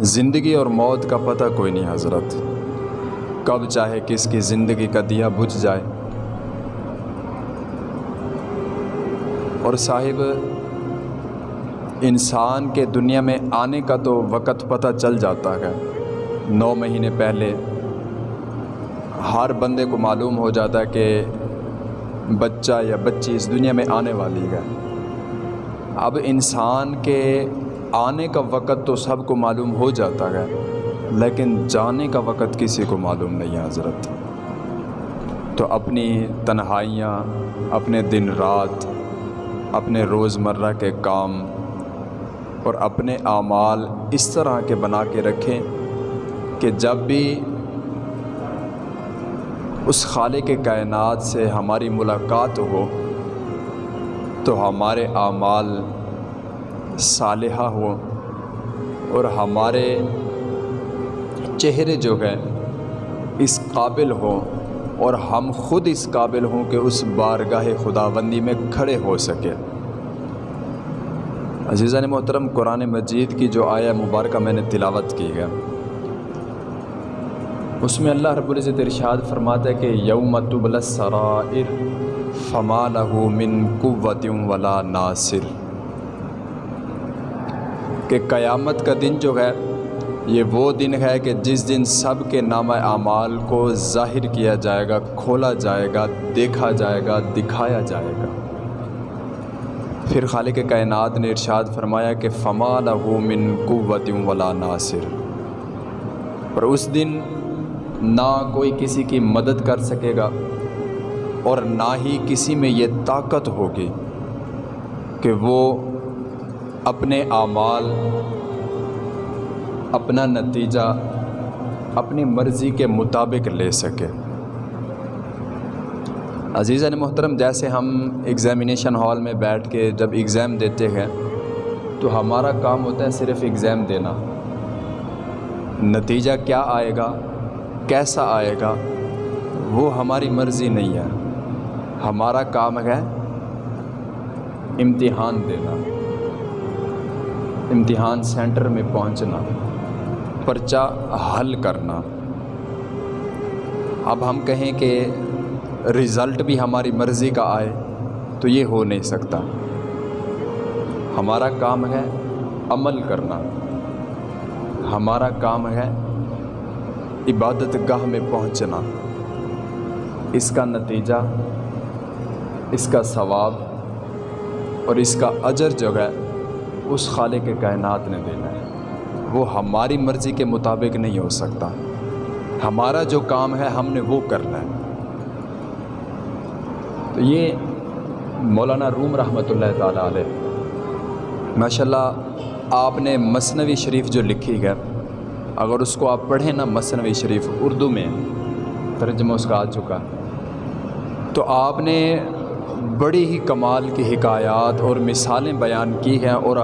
زندگی اور موت کا پتہ کوئی نہیں حضرت۔ کب چاہے کس کی زندگی کا دیا بجھ جائے۔ اور صاحب، انسان کے دنیا میں آنے کا تو وقت پتہ چل جاتا ہے۔ نو مہینے پہلے ہر بندے کو معلوم ہو جاتا ہے کہ بچہ یا بچی اس دنیا میں آنے والی ہے۔ اب انسان کے آنے کا وقت تو سب کو معلوم ہو جاتا ہے، لیکن جانے کا وقت کسی کو معلوم نہیں ہے حضرت۔ تو اپنی تنہائیاں، اپنے دن رات، اپنے روز مرہ کے کام اور اپنے اعمال اس طرح کے بنا کے رکھیں کہ جب بھی اس خالق کے کائنات سے ہماری ملاقات ہو، تو ہمارے اعمال صالحہ ہو اور ہمارے چہرے جو ہے اس قابل ہوں اور ہم خود اس قابل ہوں کہ اس بارگاہ خداوندی میں کھڑے ہو سکے عزیزہ نے محترم، قرآن مجید کی جو آیا مبارکہ میں نے تلاوت کی ہے، اس میں اللہ رب العزت ارشاد فرماتا ہے کہ یوم تبل السرائر فما له من قوت ولا ناصر۔ کہ قیامت کا دن جو ہے، یہ وہ دن ہے کہ جس دن سب کے نام اعمال کو ظاہر کیا جائے گا، کھولا جائے گا، دیکھا جائے گا، دکھایا جائے گا۔ پھر خالق کائنات نے ارشاد فرمایا کہ فما لہو من قوت ولا ناصر۔ پر اس دن نہ کوئی کسی کی مدد کر سکے گا اور نہ ہی کسی میں یہ طاقت ہوگی کہ وہ اپنے اعمال، اپنا نتیجہ، اپنی مرضی کے مطابق لے سکے۔ عزیزہ نے یعنی محترم، جیسے ہم ایگزامینیشن ہال میں بیٹھ کے جب ایگزام دیتے ہیں، تو ہمارا کام ہوتا ہے صرف ایگزام دینا۔ نتیجہ کیا آئے گا، کیسا آئے گا، وہ ہماری مرضی نہیں ہے۔ ہمارا کام ہے امتحان دینا۔ امتحان سینٹر میں پہنچنا، پرچہ حل کرنا۔ اب ہم کہیں کہ رزلٹ بھی ہماری مرضی کا آئے تو یہ ہو نہیں سکتا۔ ہمارا کام ہے عمل کرنا۔ ہمارا کام ہے عبادت گاہ میں پہنچنا۔ اس کا نتیجہ، اس کا ثواب اور اس کا اجر جو ہے اس خالق کے کائنات نے دینا ہے۔ وہ ہماری مرضی کے مطابق نہیں ہو سکتا۔ ہمارا جو کام ہے، ہم نے وہ کرنا ہے۔ تو یہ مولانا روم رحمۃ اللہ تعالیٰ علیہ۔ ماشاء اللہ آپ نے مصنوی شریف جو لکھی ہے، اگر اس کو آپ پڑھیں نا مصنوی شریف اردو میں، ترجمہ اس کا آ چکا۔ تو آپ نے بڑی ہی کمال کی حکایات اور مثالیں بیان کی ہیں اور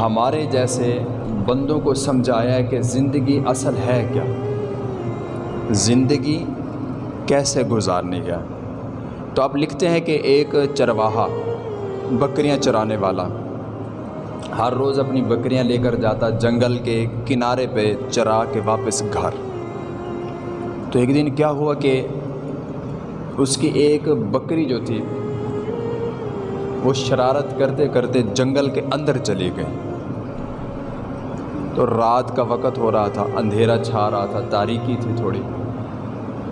ہمارے جیسے بندوں کو سمجھایا ہے کہ زندگی اصل ہے کیا؟ زندگی کیسے گزارنی ہے؟ تو آپ لکھتے ہیں کہ ایک چرواہا بکریاں چرانے والا ہر روز اپنی بکریاں لے کر جاتا جنگل کے کنارے پہ چرا کے واپس گھر۔ تو ایک دن کیا ہوا کہ اس کی ایک بکری جو تھی، وہ شرارت کرتے کرتے جنگل کے اندر چلی گئی۔ تو رات کا وقت ہو رہا تھا، اندھیرا چھا رہا تھا، تاریکی تھی تھوڑی۔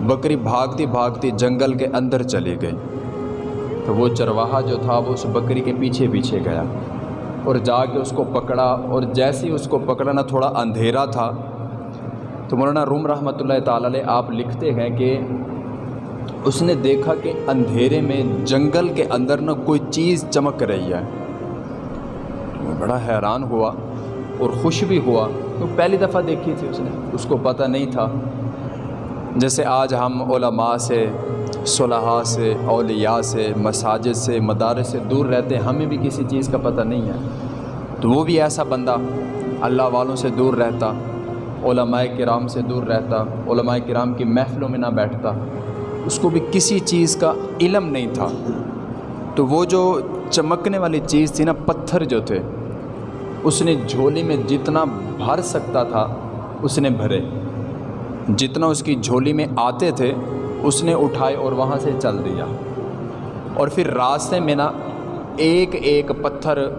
بکری بھاگتی بھاگتی جنگل کے اندر چلی گئی۔ تو وہ چرواہا جو تھا، وہ اس بکری کے پیچھے پیچھے گیا۔ اور جا کے اس کو پکڑا، اور جیسے ہی اس کو پکڑنا تھوڑا اندھیرا تھا، تو مولانا روم رحمۃ اللہ تعالی آپ لکھتے ہیں کہ اس نے دیکھا کہ اندھیرے میں جنگل کے اندر نہ کوئی چیز چمک رہی ہے۔ وہ بڑا حیران ہوا اور خوش بھی ہوا۔ تو پہلی دفعہ دیکھی تھی اس نے۔ اس کو پتہ نہیں تھا۔ جیسے آج ہم علماء سے صلاحہ سے، اولیاء سے، مساجد سے، مدارس سے دور رہتے ہمیں بھی کسی چیز کا پتہ نہیں ہے۔ تو وہ بھی ایسا بندہ اللہ والوں سے دور رہتا، علماء کرام سے دور رہتا، علماء کرام کی محفلوں میں نہ بیٹھتا۔ اس کو بھی کسی چیز کا علم نہیں تھا۔ تو وہ جو چمکنے والی چیز تھی نا، پتھر جو تھے، اس نے جھولی میں جتنا بھر سکتا تھا، اس نے بھرے۔ جتنا اس کی جھولی میں آتے تھے، اس نے اٹھائے اور وہاں سے چل دیا۔ اور پھر راستے میں نا، ایک ایک پتھر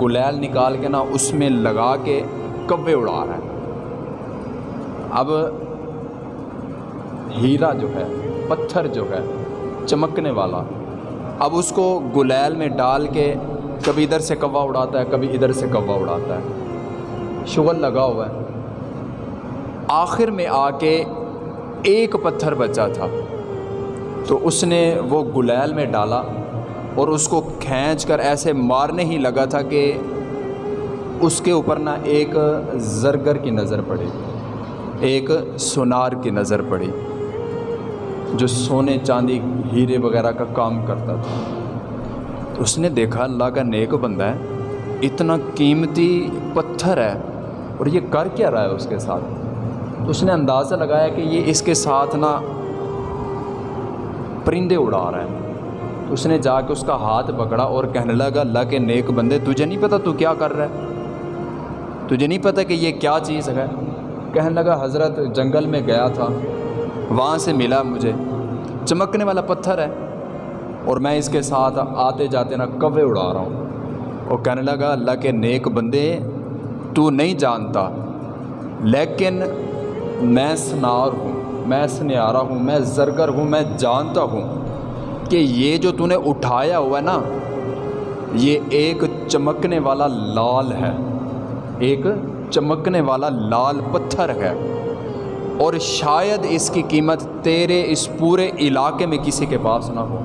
گلیل نکال کے نا، اس میں لگا کے کبے اڑا رہا ہے۔ اب ہیرا جو ہے پتھر جو ہے، چمکنے والا۔ اب اس کو گلیل میں ڈال کے کبھی ادھر سے کوا اڑاتا ہے، کبھی ادھر سے کوا اڑاتا ہے۔ شغل لگا ہوا ہے۔ آخر میں آ کے ایک پتھر بچا تھا۔ تو اس نے وہ گلیل میں ڈالا اور اس کو کھینچ کر ایسے مارنے ہی لگا تھا کہ اس کے اوپر نا ایک زرگر کی نظر پڑی، ایک سونار کی نظر پڑی۔ جو سونے چاندی ہیرے وغیرہ کا کام کرتا تھا۔ تو اس نے دیکھا، اللہ کا نیک بندہ ہے، اتنا قیمتی پتھر ہے، اور یہ کر کیا رہا ہے اس کے ساتھ؟ تو اس نے اندازہ لگایا کہ یہ اس کے ساتھ نا پرندے اڑا رہا ہے۔ تو اس نے جا کے اس کا ہاتھ پکڑا اور کہنے لگا، اللہ کے نیک بندے، تجھے نہیں پتہ تو کیا کر رہا ہے؟ تجھے نہیں پتہ کہ یہ کیا چیز ہے؟ کہنے لگا، حضرت جنگل میں گیا تھا۔ وہاں سے ملا مجھے۔ چمکنے والا پتھر ہے اور میں اس کے ساتھ آتے جاتے نا کوے اڑا رہا ہوں۔ اور کہنے لگا، اللہ کے نیک بندے، تو نہیں جانتا، لیکن میں سنار ہوں، میں سنیارا ہوں، میں زرگر ہوں، میں جانتا ہوں کہ یہ جو تو نے اٹھایا ہوا ہے نا، یہ ایک چمکنے والا لال ہے، ایک چمکنے والا لال پتھر ہے۔ اور شاید اس کی قیمت تیرے اس پورے علاقے میں کسی کے پاس نہ ہو۔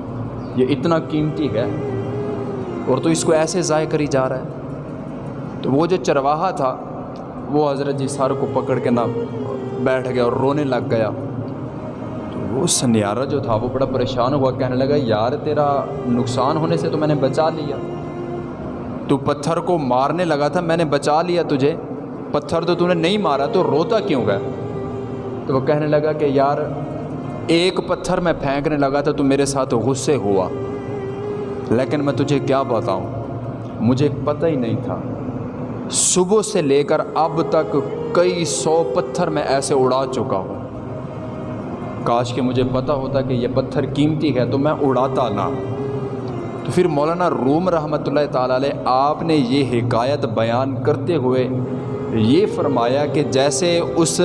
یہ اتنا قیمتی ہے۔ اور تو اس کو ایسے ضائع کری جا رہا ہے۔ تو وہ جو چرواہا تھا، وہ حضرت جی سر کو پکڑ کے نہ بیٹھ گیا اور رونے لگ گیا۔ تو وہ سنیارہ جو تھا، وہ بڑا پریشان ہوا، کہنے لگا، یار تیرا نقصان ہونے سے تو میں نے بچا لیا۔ تو پتھر کو مارنے لگا تھا، میں نے بچا لیا تجھے۔ پتھر تو تو نے نہیں مارا، تو روتا کیوں گیا؟ تو وہ کہنے لگا کہ یار، ایک پتھر میں پھینکنے لگا تھا تو میرے ساتھ غصے ہوا۔ لیکن میں تجھے کیا بتاؤں؟ مجھے پتہ ہی نہیں تھا۔ صبح سے لے کر اب تک کئی سو پتھر میں ایسے اڑا چکا ہوں۔ کاش کہ مجھے پتہ ہوتا کہ یہ پتھر قیمتی ہے تو میں اڑاتا نہ۔ تو پھر مولانا روم رحمۃ اللہ تعالیٰ علیہ، آپ نے یہ حکایت بیان کرتے ہوئے یہ فرمایا کہ جیسے اس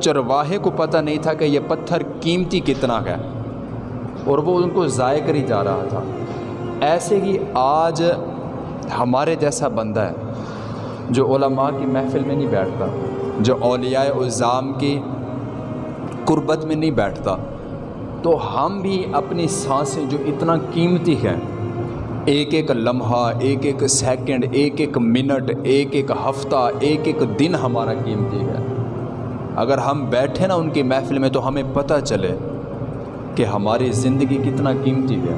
چرواہے کو پتہ نہیں تھا کہ یہ پتھر قیمتی کتنا ہے، اور وہ ان کو ضائع کری جا رہا تھا۔ ایسے ہی آج ہمارے جیسا بندہ ہے جو علماء کی محفل میں نہیں بیٹھتا، جو اولیاء الزام کی قربت میں نہیں بیٹھتا، تو ہم بھی اپنی سانسیں جو اتنا قیمتی ہیں ایک ایک لمحہ، ایک ایک سیکنڈ ایک ایک منٹ ایک ایک ہفتہ، ایک ایک دن ہمارا قیمتی ہے۔ اگر ہم بیٹھے نا ان کی محفل میں تو ہمیں پتہ چلے کہ ہماری زندگی کتنا قیمتی ہے۔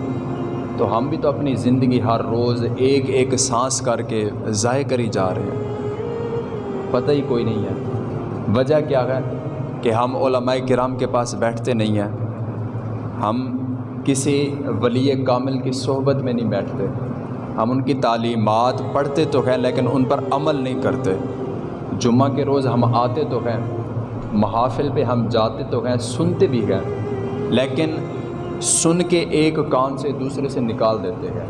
تو ہم بھی تو اپنی زندگی ہر روز ایک ایک سانس کر کے ضائع کری جا رہے ہیں۔ پتہ ہی کوئی نہیں ہے۔ وجہ کیا ہے کہ ہم علماء کرام کے پاس بیٹھتے نہیں ہیں۔ ہم کسی ولی کامل کی صحبت میں نہیں بیٹھتے۔ ہم ان کی تعلیمات پڑھتے تو ہیں لیکن ان پر عمل نہیں کرتے۔ جمعہ کے روز ہم آتے تو ہیں، محافل پہ ہم جاتے تو ہیں، سنتے بھی ہیں، لیکن سن کے ایک کان سے دوسرے سے نکال دیتے ہیں۔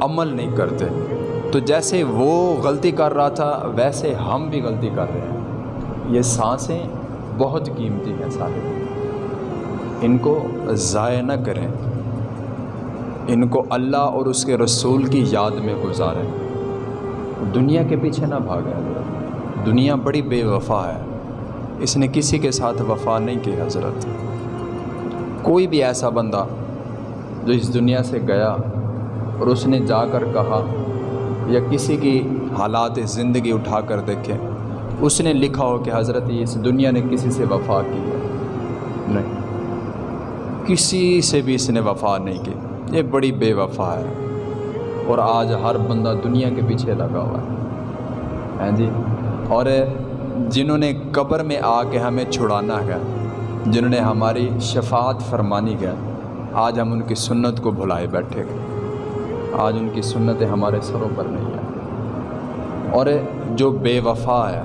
عمل نہیں کرتے۔ تو جیسے وہ غلطی کر رہا تھا، ویسے ہم بھی غلطی کر رہے ہیں۔ یہ سانسیں بہت قیمتی ہیں سارے ان کو ضائع نہ کریں۔ ان کو اللہ اور اس کے رسول کی یاد میں گزاریں۔ دنیا کے پیچھے نہ بھاگیں۔ دنیا بڑی بے وفا ہے۔ اس نے کسی کے ساتھ وفا نہیں کی، حضرت۔ کوئی بھی ایسا بندہ جو اس دنیا سے گیا اور اس نے جا کر کہا یا کسی کی حالات زندگی اٹھا کر دیکھے، اس نے لکھا ہو کہ حضرت اس دنیا نے کسی سے وفا کی ہے۔ نہیں۔ کسی سے بھی اس نے وفا نہیں کی۔ یہ بڑی بے وفا ہے۔ اور آج ہر بندہ دنیا کے پیچھے لگا ہوا ہے۔ ہاں جی؟ اور جنہوں نے قبر میں آ کے ہمیں چھڑانا ہے، جنہوں نے ہماری شفاعت فرمانی ہے، آج ہم ان کی سنت کو بھلائے بیٹھے گئے آج ان کی سنتیں ہمارے سروں پر نہیں ہیں۔ اور جو بے وفا ہے،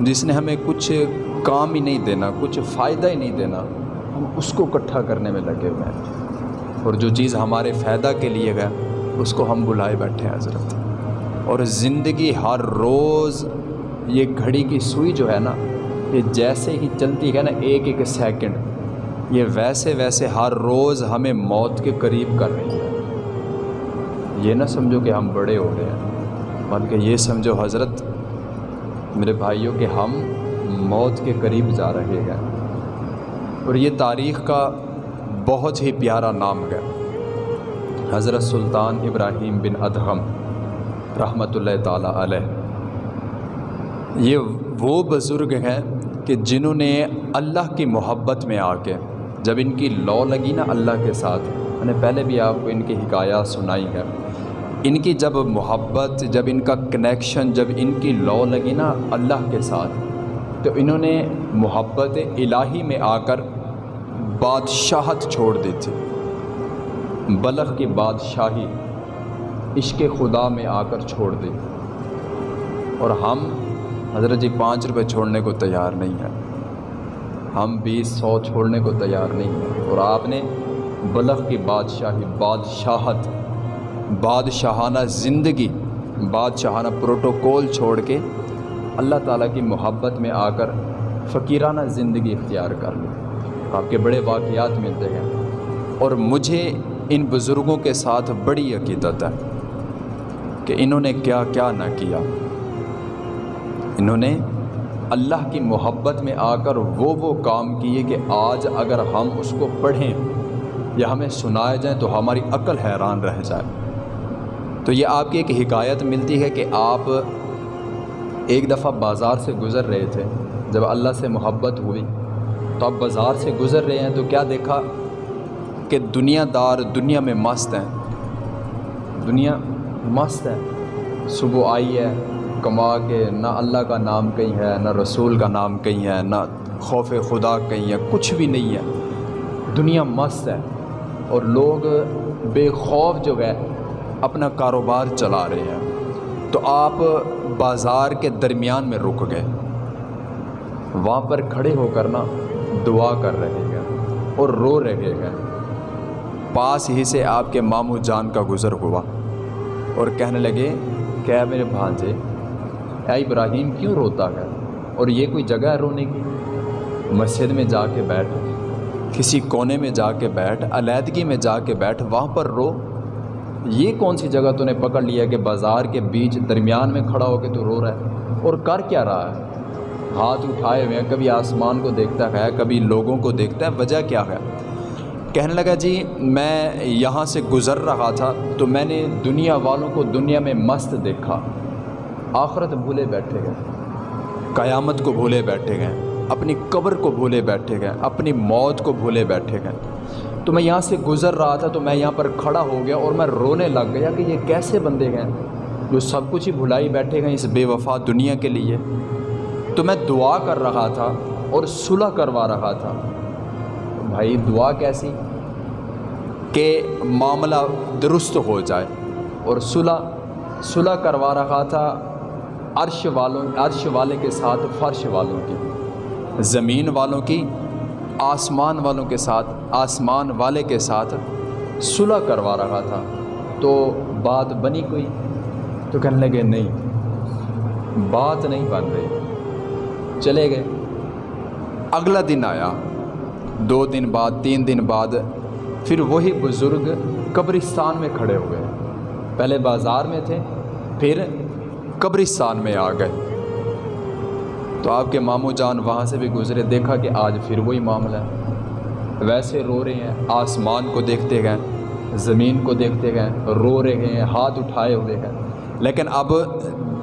جس نے ہمیں کچھ کام ہی نہیں دینا، کچھ فائدہ ہی نہیں دینا ہم اس کو اکٹھا کرنے میں لگے ہوئے ہیں۔ اور جو چیز ہمارے فائدہ کے لیے گئے اس کو ہم بلائے بیٹھے ہیں، حضرت۔ اور زندگی ہر روز یہ گھڑی کی سوئی جو ہے نا، یہ جیسے ہی چلتی ہے نا، ایک ایک سیکنڈ، یہ ویسے ویسے ہر روز ہمیں موت کے قریب کر رہی ہے۔ یہ نہ سمجھو کہ ہم بڑے ہو رہے ہیں، بلکہ یہ سمجھو حضرت، میرے بھائیوں کہ ہم موت کے قریب جا رہے ہیں۔ اور یہ تاریخ کا بہت ہی پیارا نام ہے۔ حضرت سلطان ابراہیم بن ادہم رحمۃ اللہ تعالیٰ علیہ۔ یہ وہ بزرگ ہیں کہ جنہوں نے اللہ کی محبت میں آ کے جب ان کی لو لگی نا اللہ کے ساتھ، میں نے پہلے بھی آپ کو ان کی حکایات سنائی ہے۔ ان کی جب محبت، جب ان کا کنیکشن جب ان کی لو لگی نا اللہ کے ساتھ، تو انہوں نے محبت الہی میں آ کر بادشاہت چھوڑ دی تھی بلخ کی بادشاہی عشق خدا میں آ کر چھوڑ دی اور ہم حضرت جی پانچ روپے چھوڑنے کو تیار نہیں ہیں۔ ہم بیس سو چھوڑنے کو تیار نہیں ہیں۔ اور آپ نے بلخ کی بادشاہی، بادشاہت، بادشاہانہ زندگی، بادشاہانہ پروٹوکول چھوڑ کے اللہ تعالیٰ کی محبت میں آ کر فقیرانہ زندگی اختیار کر لی۔ آپ کے بڑے واقعات ملتے ہیں اور مجھے ان بزرگوں کے ساتھ بڑی عقیدت ہے کہ انہوں نے کیا کیا نہ کیا۔ انہوں نے اللہ کی محبت میں آ کر وہ وہ کام کیے کہ آج اگر ہم اس کو پڑھیں یا ہمیں سنائے جائیں تو ہماری عقل حیران رہ جائے۔ تو یہ آپ کی ایک حکایت ملتی ہے کہ آپ ایک دفعہ بازار سے گزر رہے تھے جب اللہ سے محبت ہوئی۔ تو آپ بازار سے گزر رہے ہیں تو کیا دیکھا کہ دنیا دار دنیا میں مست ہیں؟ دنیا مست ہے۔ صبح آئی ہے، کما کے نہ اللہ کا نام کہیں ہے، نہ رسول کا نام کہیں ہے، نہ خوف خدا کہیں ہے، کچھ بھی نہیں ہے۔ دنیا مست ہے اور لوگ بے خوف جو ہے، اپنا کاروبار چلا رہے ہیں۔ تو آپ بازار کے درمیان میں رک گئے۔ وہاں پر کھڑے ہو کر نا دعا کر رہے ہیں اور رو رہے ہیں۔ پاس ہی سے آپ کے ماموں جان کا گزر ہوا اور کہنے لگے، کیا میرے بھانجے، اے ابراہیم کیوں روتا ہے اور یہ کوئی جگہ ہے رونے کی؟ مسجد میں جا کے بیٹھ، کسی کونے میں جا کے بیٹھ، علیحدگی میں جا کے بیٹھ، وہاں پر رو۔ یہ کون سی جگہ تو نے پکڑ لیا کہ بازار کے بیچ درمیان میں کھڑا ہو کے تو رو رہا ہے؟ اور کر کیا رہا ہے؟ ہاتھ اٹھائے ہوئے ہیں، کبھی آسمان کو دیکھتا ہے، کبھی لوگوں کو دیکھتا ہے، وجہ کیا ہے؟ کہنے لگا جی میں یہاں سے گزر رہا تھا تو میں نے دنیا والوں کو دنیا میں مست دیکھا۔ آخرت بھولے بیٹھے گئے قیامت کو بھولے بیٹھے گئے اپنی قبر کو بھولے بیٹھے گئے اپنی موت کو بھولے بیٹھے گئے تو میں یہاں سے گزر رہا تھا تو میں یہاں پر کھڑا ہو گیا اور میں رونے لگ گیا کہ یہ کیسے بندے گئے جو سب کچھ ہی بھلائی بیٹھے گئے اس بے وفا دنیا کے لیے۔ تو میں دعا کر رہا تھا اور صلح کروا رہا تھا۔ بھائی، دعا کیسی؟ کہ معاملہ درست ہو جائے اور صلح صلح کروا رہا تھا عرش والوں، عرش والے کے ساتھ، فرش والوں کی، زمین والوں کی، آسمان والوں کے ساتھ، آسمان والے کے ساتھ صلح کروا رہا تھا۔ تو بات بنی کوئی؟ تو کہنے لگے، نہیں، بات نہیں بن رہی۔ چلے گئے۔ اگلا دن آیا۔ دو دن بعد، تین دن بعد، پھر وہی بزرگ قبرستان میں کھڑے ہوئے پہلے بازار میں تھے، پھر قبرستان میں آ گئے۔ تو آپ کے ماموں جان وہاں سے بھی گزرے، دیکھا کہ آج پھر وہی معاملہ ہے۔ ویسے رو رہے ہیں، آسمان کو دیکھتے گئے، زمین کو دیکھتے گئے، رو رہے ہیں، ہاتھ اٹھائے ہوئے ہیں۔ لیکن اب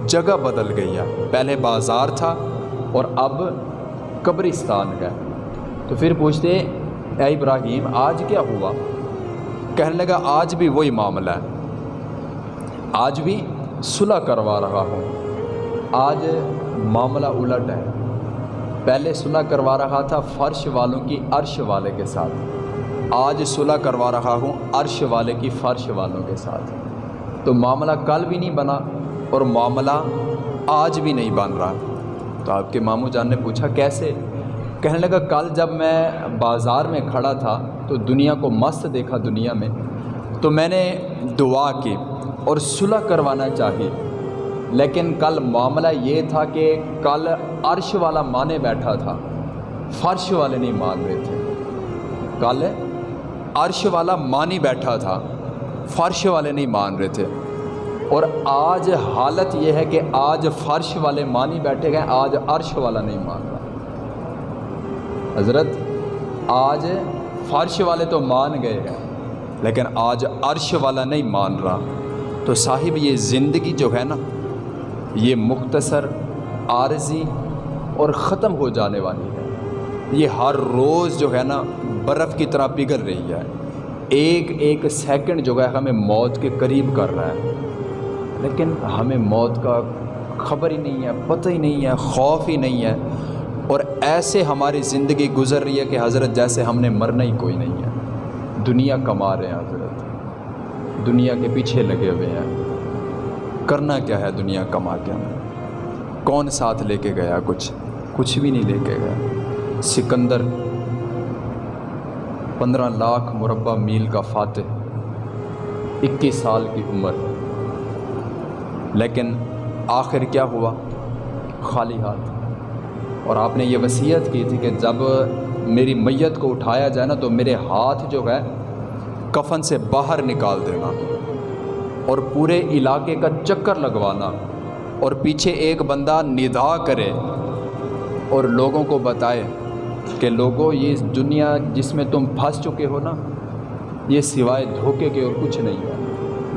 جگہ بدل گئی ہے۔ پہلے بازار تھا اور اب قبرستان گئے تو پھر پوچھتے اے ابراہیم، آج کیا ہوا؟ کہنے لگا، آج بھی وہی معاملہ ہے۔ آج بھی صلح کروا رہا ہوں۔ آج معاملہ الٹ ہے۔ پہلے صلح کروا رہا تھا فرش والوں کی عرش والے کے ساتھ۔ آج صلح کروا رہا ہوں عرش والے کی فرش والوں کے ساتھ۔ تو معاملہ کل بھی نہیں بنا اور معاملہ آج بھی نہیں بن رہا۔ تو آپ کے ماموں جان نے پوچھا، کیسے؟ کہنے لگا، کل جب میں بازار میں کھڑا تھا تو دنیا کو مست دیکھا دنیا میں، تو میں نے دعا کی اور صلح کروانا چاہی۔ لیکن کل معاملہ یہ تھا کہ کل عرش والا مانے بیٹھا تھا، فرش والے نہیں مان رہے تھے۔ کل عرش والا مانی بیٹھا تھا، فرش والے نہیں مان رہے تھے۔ اور آج حالت یہ ہے کہ آج فرش والے مانی بیٹھے گئے، آج عرش والا نہیں مان رہا۔ حضرت، آج فرش والے تو مان گئے ہیں، لیکن آج عرش والا نہیں مان رہا۔ تو صاحب، یہ زندگی جو ہے نا، یہ مختصر، عارضی اور ختم ہو جانے والی ہے۔ یہ ہر روز جو ہے نا، برف کی طرح پگھل رہی ہے۔ ایک ایک سیکنڈ جو ہے ہمیں موت کے قریب کر رہا ہے۔ لیکن ہمیں موت کا خبر ہی نہیں ہے، پتہ ہی نہیں ہے، خوف ہی نہیں ہے۔ اور ایسے ہماری زندگی گزر رہی ہے کہ حضرت جیسے ہم نے مرنا ہی کوئی نہیں ہے۔ دنیا کما رہے ہیں حضرت۔ دنیا کے پیچھے لگے ہوئے ہیں۔ کرنا کیا ہے دنیا کما کے؟ ہمیں کون ساتھ لے کے گیا؟ کچھ کچھ بھی نہیں لے کے گیا۔ سکندر، پندرہ لاکھ مربع میل کا فاتح، اکیس سال کی عمر۔ لیکن آخر کیا ہوا؟ خالی ہاتھ۔ اور آپ نے یہ وصیت کی تھی کہ جب میری میت کو اٹھایا جائے نا، تو میرے ہاتھ جو ہے، کفن سے باہر نکال دینا اور پورے علاقے کا چکر لگوانا اور پیچھے ایک بندہ ندا کرے اور لوگوں کو بتائے کہ لوگوں یہ دنیا جس میں تم پھنس چکے ہو نا، یہ سوائے دھوکے کے اور کچھ نہیں۔ ہے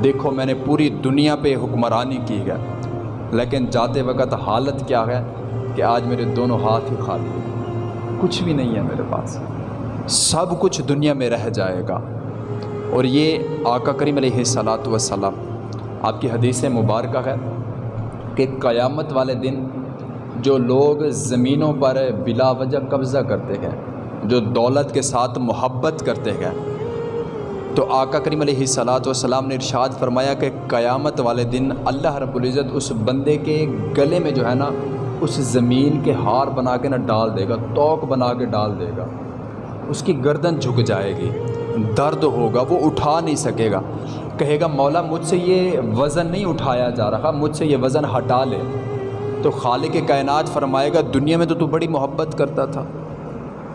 دیکھو میں نے پوری دنیا پہ حکمرانی کی ہے۔ لیکن جاتے وقت حالت کیا ہے کہ آج میرے دونوں ہاتھ ہی خالی ہیں۔ کچھ بھی نہیں ہے میرے پاس۔ سب کچھ دنیا میں رہ جائے گا۔ اور یہ آقا کریم علیہ صلاۃ وسلام آپ کی حدیث مبارکہ ہے کہ قیامت والے دن جو لوگ زمینوں پر بلا وجہ قبضہ کرتے ہیں، جو دولت کے ساتھ محبت کرتے ہیں تو آقا کریم علیہ صلاۃ والسلام نے ارشاد فرمایا کہ قیامت والے دن اللہ رب العزت اس بندے کے گلے میں جو ہے نا اس زمین کے ہار بنا کے نا ڈال دے گا توق بنا کے ڈال دے گا۔ اس کی گردن جھک جائے گی، درد ہوگا، وہ اٹھا نہیں سکے گا۔ کہے گا، مولا مجھ سے یہ وزن نہیں اٹھایا جا رہا، مجھ سے یہ وزن ہٹا لے۔ تو خالق کائنات فرمائے گا، دنیا میں تو تو بڑی محبت کرتا تھا،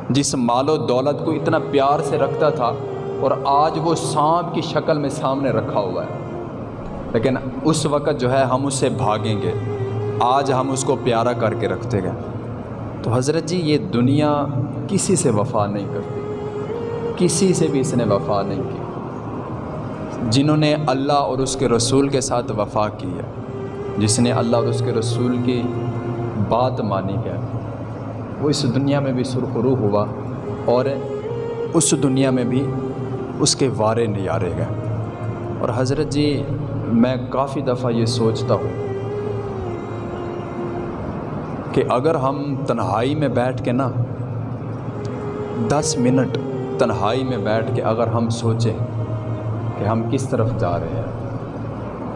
جس مال و دولت کو اتنا پیار سے رکھتا تھا اور آج وہ سانپ کی شکل میں سامنے رکھا ہوا ہے۔ لیکن اس وقت جو ہے ہم اس سے بھاگیں گے۔ آج ہم اس کو پیارا کر کے رکھتے گئے تو حضرت جی یہ دنیا کسی سے وفا نہیں کرتی۔ کسی سے بھی اس نے وفا نہیں کی۔ جنہوں نے اللہ اور اس کے رسول کے ساتھ وفا کی ہے۔ جس نے اللہ اور اس کے رسول کی بات مانی ہے۔ وہ اس دنیا میں بھی سرخرو ہوا اور اس دنیا میں بھی اس کے وارے نیارے گئے۔ اور حضرت جی میں کافی دفعہ یہ سوچتا ہوں کہ اگر ہم تنہائی میں بیٹھ کے نا، دس منٹ تنہائی میں بیٹھ کے اگر ہم سوچیں کہ ہم کس طرف جا رہے ہیں،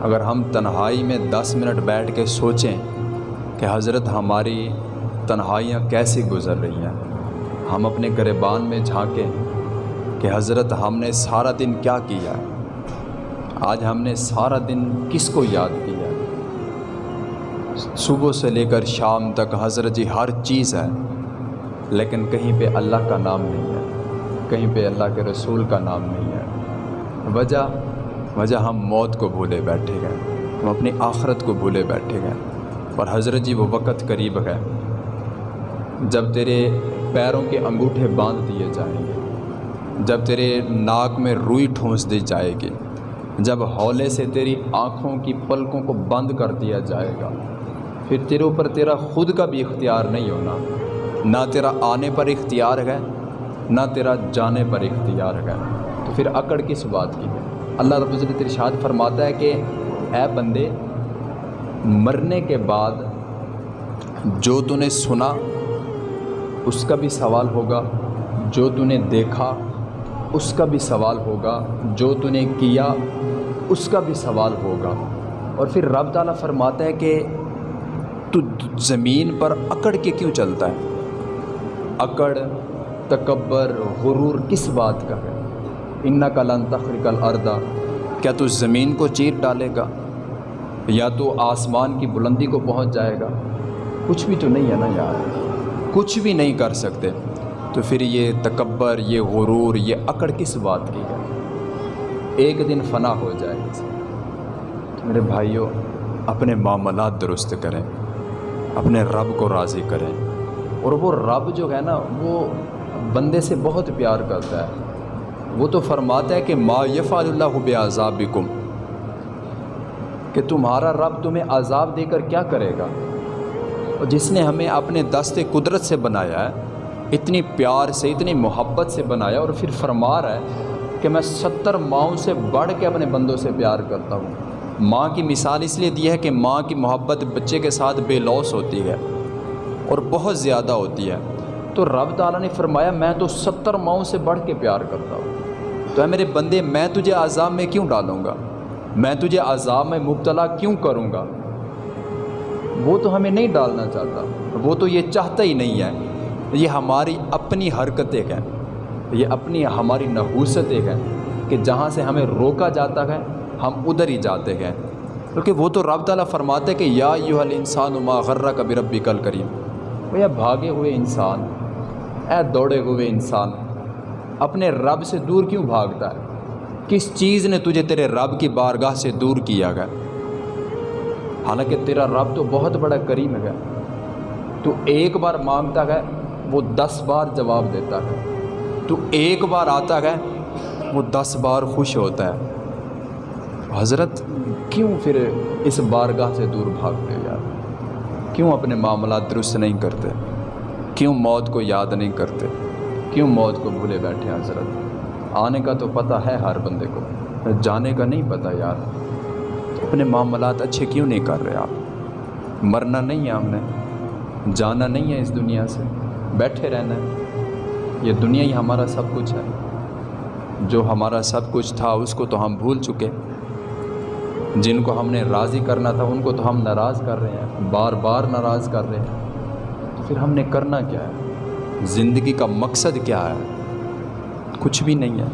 اگر ہم تنہائی میں دس منٹ بیٹھ کے سوچیں کہ حضرت ہماری تنہائیاں کیسی گزر رہی ہیں، ہم اپنے گربان میں جھانکیں۔ کہ حضرت ہم نے سارا دن کیا کیا؟ ہے آج ہم نے سارا دن کس کو یاد کیا؟ ہے صبح سے لے کر شام تک حضرت جی ہر چیز ہے، لیکن کہیں پہ اللہ کا نام نہیں ہے، کہیں پہ اللہ کے رسول کا نام نہیں ہے۔ وجہ وجہ ہم موت کو بھولے بیٹھے گئے ہم اپنی آخرت کو بھولے بیٹھے گئے اور حضرت جی وہ وقت قریب ہے، جب تیرے پیروں کے انگوٹھے باندھ دیے جائیں گے۔ جب تیرے ناک میں روئی ٹھونس دی جائے گی، جب ہولے سے تیری آنکھوں کی پلکوں کو بند کر دیا جائے گا، پھر تیرے اوپر تیرا خود کا بھی اختیار نہیں ہونا۔ نہ تیرا آنے پر اختیار ہے، نہ تیرا جانے پر اختیار ہے۔ تو پھر اکڑ کس بات کی؟ ہے اللہ رب العزت ارشاد فرماتا ہے کہ، اے بندے، مرنے کے بعد جو تو نے سنا، اس کا بھی سوال ہوگا، جو تو نے دیکھا اس کا بھی سوال ہوگا، جو تو نے کیا، اس کا بھی سوال ہوگا۔ اور پھر رب تعالیٰ فرماتا ہے کہ تو زمین پر اکڑ کے کیوں چلتا ہے؟ اکڑ، تکبر، غرور، کس بات کا ہے؟ ان کا لن تخرق الارض۔ کیا تو زمین کو چیر ڈالے گا؟ یا تو آسمان کی بلندی کو پہنچ جائے گا؟ کچھ بھی تو نہیں ہے نا یار۔ کچھ بھی نہیں کر سکتے۔ تو پھر یہ تکبر، یہ غرور، یہ اکڑ کس بات کی ہے؟ ایک دن فنا ہو جائے تو میرے بھائیوں اپنے معاملات درست کریں، اپنے رب کو راضی کریں۔ اور وہ رب جو ہے نا، وہ بندے سے بہت پیار کرتا ہے۔ وہ تو فرماتا ہے کہ ما یفعل اللہ بے عذاب کہ تمہارا رب تمہیں عذاب دے کر کیا کرے گا؟ اور جس نے ہمیں اپنے دست قدرت سے بنایا ہے اتنی پیار سے، اتنی محبت سے بنایا اور پھر فرما رہا ہے کہ میں ستر ماؤں سے بڑھ کے اپنے بندوں سے پیار کرتا ہوں۔ ماں کی مثال اس لیے دی ہے کہ ماں کی محبت بچے کے ساتھ بے لوس ہوتی ہے اور بہت زیادہ ہوتی ہے۔ تو رب تعالیٰ نے فرمایا، میں تو ستر ماؤں سے بڑھ کے پیار کرتا ہوں۔ تو اے میرے بندے، میں تجھے عذاب میں کیوں ڈالوں گا؟ میں تجھے عذاب میں مبتلا کیوں کروں گا؟ وہ تو ہمیں نہیں ڈالنا چاہتا، وہ تو یہ چاہتا ہی نہیں ہے۔ یہ ہماری اپنی حرکتیں ہیں۔ یہ اپنی ہماری نحوستیں ہیں کہ جہاں سے ہمیں روکا جاتا ہے، ہم ادھر ہی جاتے ہیں۔ کیونکہ وہ تو رب تعالیٰ فرماتے کہ یا یو الانسان ما غرہ کبھی ربی کل کریم وہ بھاگے ہوئے انسان، اے دوڑے ہوئے انسان، اپنے رب سے دور کیوں بھاگتا ہے؟ کس چیز نے تجھے تیرے رب کی بارگاہ سے دور کیا گیا حالانکہ تیرا رب تو بہت بڑا کریم ہے۔ تو ایک بار مانگتا ہے وہ دس بار جواب دیتا ہے۔ تو ایک بار آتا ہے، وہ دس بار خوش ہوتا ہے۔ حضرت، کیوں پھر اس بارگاہ سے دور بھاگتے یار؟ کیوں اپنے معاملات درست نہیں کرتے؟ کیوں موت کو یاد نہیں کرتے؟ کیوں موت کو بھولے بیٹھے حضرت؟ آنے کا تو پتہ ہے ہر بندے کو۔ جانے کا نہیں پتہ یار۔ اپنے معاملات اچھے کیوں نہیں کر رہے آپ؟ مرنا نہیں ہے ہم نے۔ جانا نہیں ہے اس دنیا سے۔ بیٹھے رہنا ہے۔ یہ دنیا ہی ہمارا سب کچھ ہے۔ جو ہمارا سب کچھ تھا اس کو تو ہم بھول چکے۔ جن کو ہم نے راضی کرنا تھا ان کو تو ہم ناراض کر رہے ہیں۔ بار بار ناراض کر رہے ہیں۔ تو پھر ہم نے کرنا کیا ہے؟ زندگی کا مقصد کیا ہے؟ کچھ بھی نہیں ہے۔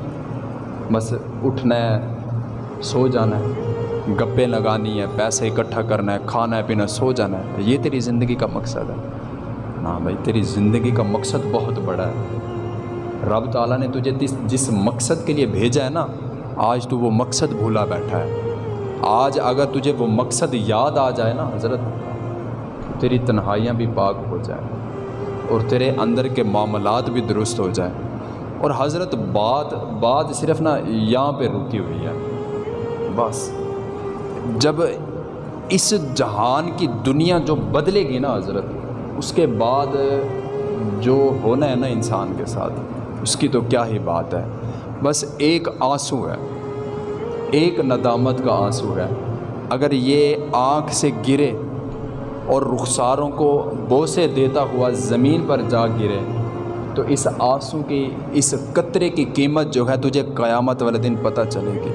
بس اٹھنا ہے، سو جانا ہے۔ گپے لگانی ہے، پیسے اکٹھا کرنا ہے، کھانا ہے پینا، سو جانا ہے۔ یہ تیری زندگی کا مقصد ہے۔ ہاں بھائی تیری زندگی کا مقصد بہت بڑا ہے۔ رب تعالیٰ نے تجھے جس مقصد کے لیے بھیجا ہے نا، آج تو وہ مقصد بھولا بیٹھا ہے۔ آج اگر تجھے وہ مقصد یاد آ جائے نا حضرت تیری تنہائیاں بھی پاک ہو جائیں اور تیرے اندر کے معاملات بھی درست ہو جائیں۔ اور حضرت، بات بات صرف نا یہاں پہ رکی ہوئی ہے۔ بس، جب اس جہان کی دنیا جو بدلے گی نا حضرت اس کے بعد جو ہونا ہے نا انسان کے ساتھ، اس کی تو کیا ہی بات ہے۔ بس ایک آنسو ہے۔ ایک ندامت کا آنسو ہے۔ اگر یہ آنکھ سے گرے اور رخساروں کو بوسے دیتا ہوا زمین پر جا گرے، تو اس آنسو کی، اس قطرے کی قیمت جو ہے تجھے قیامت والے دن پتہ چلے گی۔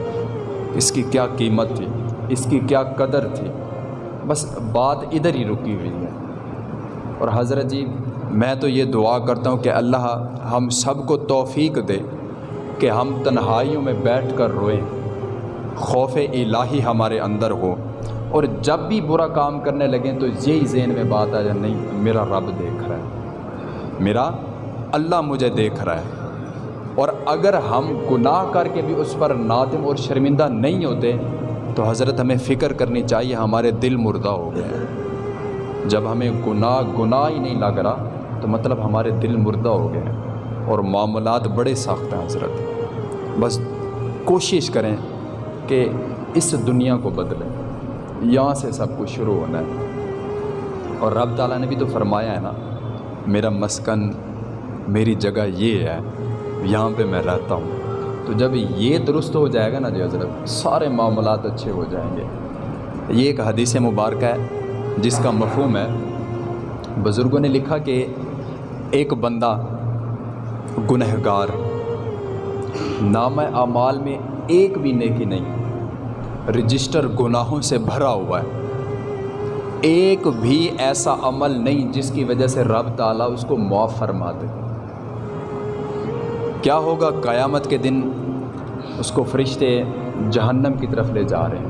اس کی کیا قیمت تھی؟ اس کی کیا قدر تھی؟ بس بات ادھر ہی رکی ہوئی ہے۔ اور حضرت جی میں تو یہ دعا کرتا ہوں کہ اللہ ہم سب کو توفیق دے کہ ہم تنہائیوں میں بیٹھ کر روئیں، خوف الہی ہمارے اندر ہو۔ اور جب بھی برا کام کرنے لگیں تو یہی ذہن میں بات آ جائے، نہیں، میرا رب دیکھ رہا ہے، میرا اللہ مجھے دیکھ رہا ہے۔ اور اگر ہم گناہ کر کے بھی اس پر نادم اور شرمندہ نہیں ہوتے، تو حضرت ہمیں فکر کرنی چاہیے، ہمارے دل مردہ ہو گئے۔ ہیں جب ہمیں گناہ گناہ ہی نہیں لگ رہا، تو مطلب ہمارے دل مردہ ہو گئے ہیں اور معاملات بڑے سخت ہیں حضرت۔ بس کوشش کریں کہ اس دنیا کو بدلیں۔ یہاں سے سب کچھ شروع ہونا ہے۔ اور رب تعالیٰ نے بھی تو فرمایا ہے نا، میرا مسکن میری جگہ یہ ہے، یہاں پہ میں رہتا ہوں۔ تو جب یہ درست ہو جائے گا نا جی حضرت، سارے معاملات اچھے ہو جائیں گے۔ یہ ایک حدیث مبارکہ ہے۔ جس کا مفہوم ہے، بزرگوں نے لکھا کہ ایک بندہ گنہگار، نام اعمال میں ایک بھی نیکی نہیں، رجسٹر گناہوں سے بھرا ہوا ہے۔ ایک بھی ایسا عمل نہیں جس کی وجہ سے رب تعالیٰ اس کو معاف فرما دے۔ کیا ہوگا قیامت کے دن، اس کو فرشتے جہنم کی طرف لے جا رہے ہیں۔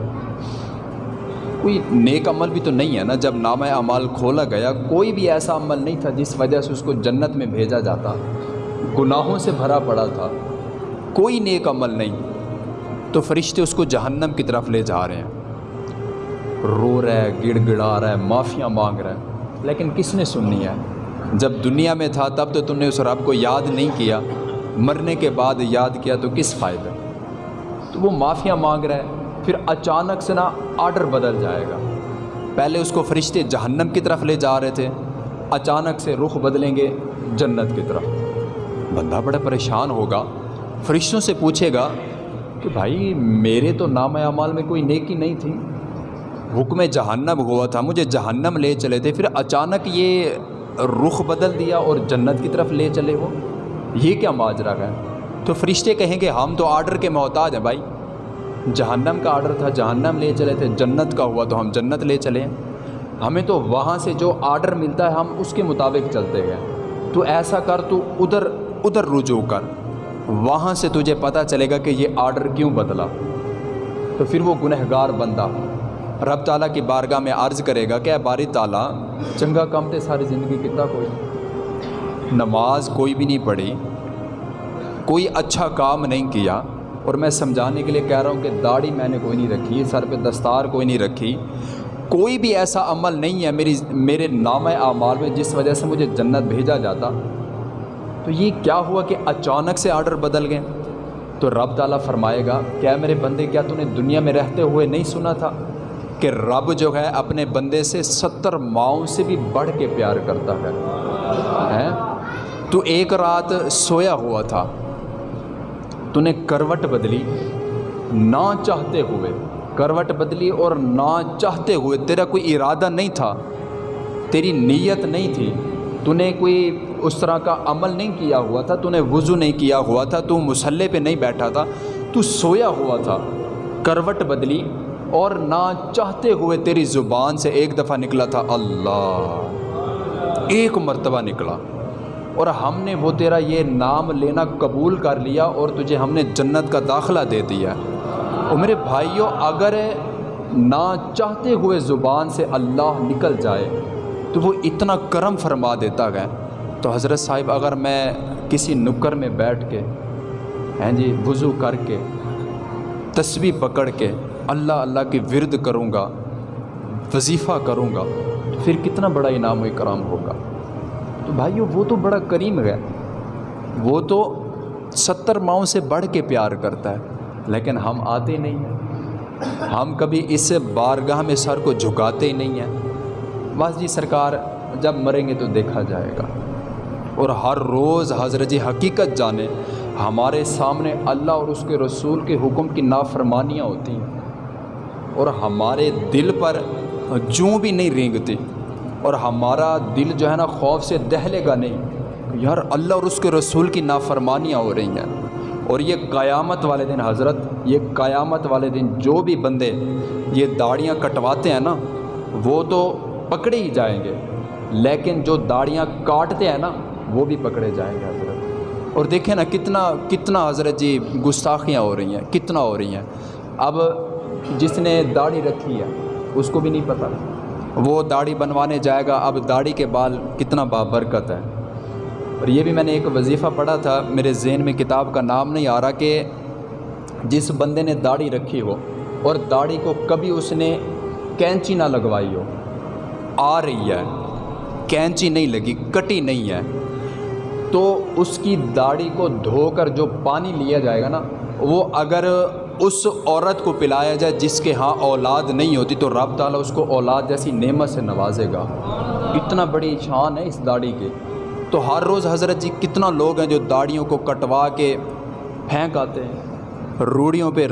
کوئی نیک عمل بھی تو نہیں ہے نا، جب نامہ اعمال کھولا گیا، کوئی بھی ایسا عمل نہیں تھا جس وجہ سے اس کو جنت میں بھیجا جاتا۔ گناہوں سے بھرا پڑا تھا۔ کوئی نیک عمل نہیں۔ تو فرشتے اس کو جہنم کی طرف لے جا رہے ہیں۔ رو رہا ہے گڑ گڑا رہا ہے، معافیاں مانگ رہا ہے۔ لیکن کس نے سننی ہے؟ جب دنیا میں تھا تب تو تم نے اس رب کو یاد نہیں کیا۔ مرنے کے بعد یاد کیا تو کس فائدہ تو وہ معافیاں مانگ رہا ہے۔ پھر اچانک سے نا آرڈر بدل جائے گا۔ پہلے اس کو فرشتے جہنم کی طرف لے جا رہے تھے، اچانک سے رخ بدلیں گے جنت کی طرف۔ بندہ بڑا پریشان ہوگا، فرشتوں سے پوچھے گا کہ بھائی، میرے تو نام اعمال میں کوئی نیکی نہیں تھی۔ حکم جہنم ہوا تھا، مجھے جہنم لے چلے تھے، پھر اچانک یہ رخ بدل دیا اور جنت کی طرف لے چلے ہو یہ کیا ماجرا ہے؟ تو فرشتے کہیں گے، ہم تو آرڈر کے محتاج ہیں بھائی۔ جہنم کا آرڈر تھا، جہنم لے چلے تھے، جنت کا ہوا تو ہم جنت لے چلے۔ ہمیں تو وہاں سے جو آرڈر ملتا ہے، ہم اس کے مطابق چلتے گئے۔ تو ایسا کر، تو ادھر ادھر رجوع کر۔ وہاں سے تجھے پتہ چلے گا کہ یہ آرڈر کیوں بدلا۔ تو پھر وہ گنہگار بندہ رب تعالیٰ کی بارگاہ میں عرض کرے گا کہ اے باری تعالیٰ، چنگا کم تھے ساری زندگی کتنا کوئی۔ نماز کوئی بھی نہیں پڑھی، کوئی اچھا کام نہیں کیا۔ اور میں سمجھانے کے لیے کہہ رہا ہوں کہ داڑھی میں نے کوئی نہیں رکھی، سر پہ دستار کوئی نہیں رکھی۔ کوئی بھی ایسا عمل نہیں ہے میری، میرے نام اعمال میں جس وجہ سے مجھے جنت بھیجا جاتا۔ تو یہ کیا ہوا کہ اچانک سے آرڈر بدل گئے؟ تو رب تعالیٰ فرمائے گا، کیا میرے بندے، کیا تو نے دنیا میں رہتے ہوئے نہیں سنا تھا کہ رب جو ہے اپنے بندے سے ستر ماؤں سے بھی بڑھ کے پیار کرتا ہے؟ تو ایک رات سویا ہوا تھا۔ تو نے کروٹ بدلی نہ چاہتے ہوئے کروٹ بدلی اور نہ چاہتے ہوئے تیرا کوئی ارادہ نہیں تھا تیری نیت نہیں تھی تو نے کوئی اس طرح کا عمل نہیں کیا ہوا تھا تو نے وضو نہیں کیا ہوا تھا تو مسلح پہ نہیں بیٹھا تھا تو سویا ہوا تھا کروٹ بدلی اور نہ چاہتے ہوئے تیری زبان سے ایک دفعہ نکلا تھا اللہ ایک مرتبہ نکلا اور ہم نے وہ تیرا یہ نام لینا قبول کر لیا اور تجھے ہم نے جنت کا داخلہ دے دیا۔ اور میرے بھائیوں اگر نہ چاہتے ہوئے زبان سے اللہ نکل جائے، تو وہ اتنا کرم فرما دیتا گیا تو حضرت صاحب، اگر میں کسی نکر میں بیٹھ کے ہیں جی وضو کر کے، تسبیح پکڑ کے اللہ اللہ کی ورد کروں گا، وظیفہ کروں گا، تو پھر کتنا بڑا انعام و اکرام ہوگا۔ تو بھائیو وہ تو بڑا کریم ہے۔ وہ تو ستر ماؤں سے بڑھ کے پیار کرتا ہے، لیکن ہم آتے نہیں ہیں۔ ہم کبھی اس بارگاہ میں سر کو جھکاتے ہی نہیں ہیں۔ بس جی سرکار جب مریں گے تو دیکھا جائے گا۔ اور ہر روز حضرت جی حقیقت جانے، ہمارے سامنے اللہ اور اس کے رسول کے حکم کی نافرمانیاں ہوتی ہیں۔ اور ہمارے دل پر جوں بھی نہیں رینگتی۔ اور ہمارا دل جو ہے نا خوف سے دہلے گا نہیں۔ یار اللہ اور اس کے رسول کی نافرمانیاں ہو رہی ہیں۔ اور یہ قیامت والے دن حضرت، یہ قیامت والے دن جو بھی بندے یہ داڑیاں کٹواتے ہیں نا، وہ تو پکڑے ہی جائیں گے۔ لیکن جو داڑیاں کاٹتے ہیں نا، وہ بھی پکڑے جائیں گے حضرت۔ اور دیکھیں نا کتنا کتنا حضرت جی گستاخیاں ہو رہی ہیں، کتنا ہو رہی ہیں۔ اب جس نے داڑھی رکھی ہے، اس کو بھی نہیں پتہ وہ داڑھی بنوانے جائے گا، اب داڑھی کے بال کتنا بابرکت ہے۔ اور یہ بھی میں نے ایک وظیفہ پڑھا تھا، میرے ذہن میں کتاب کا نام نہیں آ رہا کہ جس بندے نے داڑھی رکھی ہو اور داڑھی کو کبھی اس نے کینچی نہ لگوائی ہو۔ آ رہی ہے، کینچی نہیں لگی، کٹی نہیں ہے۔ تو اس کی داڑھی کو دھو کر جو پانی لیا جائے گا نا، وہ اگر اس عورت کو پلایا جائے جس کے ہاں اولاد نہیں ہوتی تو رب تعالیٰ اس کو اولاد جیسی نعمت سے نوازے گا۔ اتنا بڑی شان ہے اس داڑھی کے تو ہر روز حضرت جی کتنا لوگ ہیں جو داڑھیوں کو کٹوا کے پھینک آتے ہیں۔ روڑیوں پہ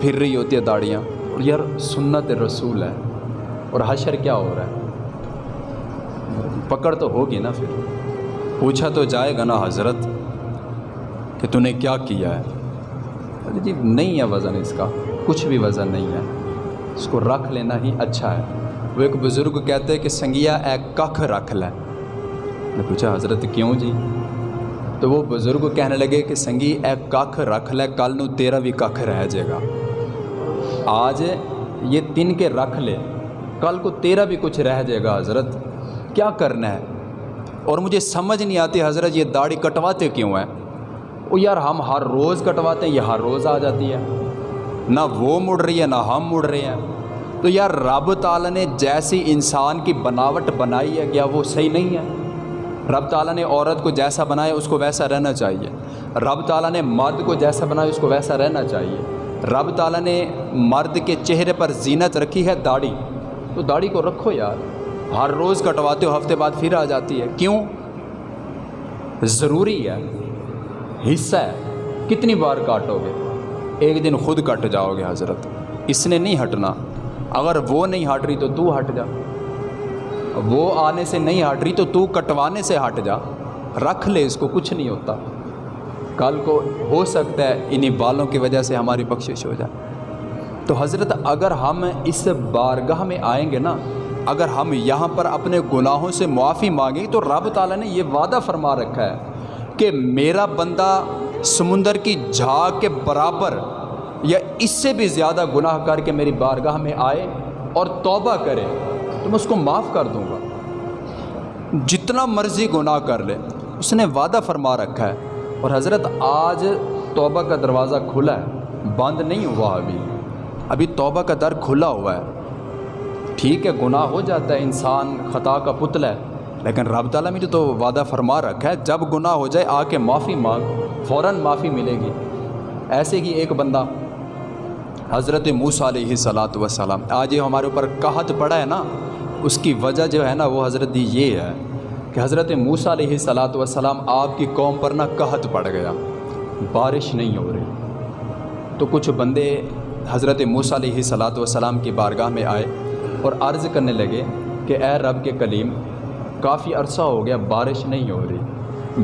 پھر رہی ہوتی ہے داڑیاں اور یار سنت رسول ہے۔ اور حشر کیا ہو رہا ہے؟ پکڑ تو ہوگی نا پھر۔ پوچھا تو جائے گا نا حضرت کہ تو نے کیا کیا ہے؟ اچھا جی نہیں ہے وزن اس کا، کچھ بھی وزن نہیں ہے۔ اس کو رکھ لینا ہی اچھا ہے۔ وہ ایک بزرگ کہتے کہ سنگیا، اے ککھ رکھ لیں نے پوچھا، حضرت کیوں جی؟ تو وہ بزرگ کہنے لگے کہ سنگی، اے ککھ رکھ لے، کل نو تیرا بھی ککھ رہ جائے گا۔ آج یہ تن کے رکھ لے، کل کو تیرا بھی کچھ رہ جائے گا، حضرت۔ کیا کرنا ہے؟ اور مجھے سمجھ نہیں آتی، حضرت یہ داڑھی کٹواتے کیوں ہیں؟ وہ یار ہم ہر روز کٹواتے ہیں، یہ ہر روز آ جاتی ہے۔ نہ وہ مڑ رہی ہے، نہ ہم مڑ رہے ہیں۔ تو یار رب تعالیٰ نے جیسی انسان کی بناوٹ بنائی ہے، کیا وہ صحیح نہیں ہے؟ رب تعالیٰ نے عورت کو جیسا بنایا، اس کو ویسا رہنا چاہیے۔ رب تعالیٰ نے مرد کو جیسا بنایا، اس کو ویسا رہنا چاہیے۔ رب تعالیٰ نے مرد کے چہرے پر زینت رکھی ہے، داڑھی۔ تو داڑھی کو رکھو یار۔ ہر روز کٹواتے ہو، ہفتے بعد پھر آ جاتی ہے۔ کیوں؟ ضروری ہے۔ حصہ ہے۔ کتنی بار کاٹو گے ایک دن خود کٹ جاؤ گے حضرت۔ اس نے نہیں ہٹنا۔ اگر وہ نہیں ہٹ رہی تو تو ہٹ جا۔ وہ آنے سے نہیں ہٹ رہی تو تو کٹوانے سے ہٹ جا۔ رکھ لے، اس کو کچھ نہیں ہوتا۔ کل کو ہو سکتا ہے انہی بالوں کی وجہ سے ہماری بخشش ہو جائے۔ تو حضرت، اگر ہم اس بارگاہ میں آئیں گے نا، اگر ہم یہاں پر اپنے گناہوں سے معافی مانگیں تو رب تعالیٰ نے یہ وعدہ فرما رکھا ہے۔ کہ میرا بندہ سمندر کی جھاگ کے برابر یا اس سے بھی زیادہ گناہ کر کے میری بارگاہ میں آئے اور توبہ کرے، تو میں اس کو معاف کر دوں گا۔ جتنا مرضی گناہ کر لے، اس نے وعدہ فرما رکھا ہے۔ اور حضرت آج توبہ کا دروازہ کھلا ہے، بند نہیں ہوا ابھی۔ ابھی توبہ کا در کھلا ہوا ہے۔ ٹھیک ہے، گناہ ہو جاتا ہے، انسان خطا کا پتلا ہے۔ لیکن رب تعالیٰ میں تو وعدہ فرما رکھا ہے، جب گناہ ہو جائے، آ کے معافی مانگ، فوراً معافی ملے گی۔ ایسے ہی ایک بندہ حضرت موسیٰ علیہ صلاۃ وسلام آج یہ ہمارے اوپر کہت پڑا ہے نا، اس کی وجہ جو ہے نا، وہ حضرت یہ ہے کہ حضرت موسیٰ علیہ صلاۃ وسلام آپ کی قوم پر نہ کہت پڑ گیا۔ بارش نہیں ہو رہی۔ تو کچھ بندے حضرت موسیٰ علیہ صلاۃ وسلام کی بارگاہ میں آئے اور عرض کرنے لگے کہ اے رب کے کلیم کافی عرصہ ہو گیا بارش نہیں ہو رہی۔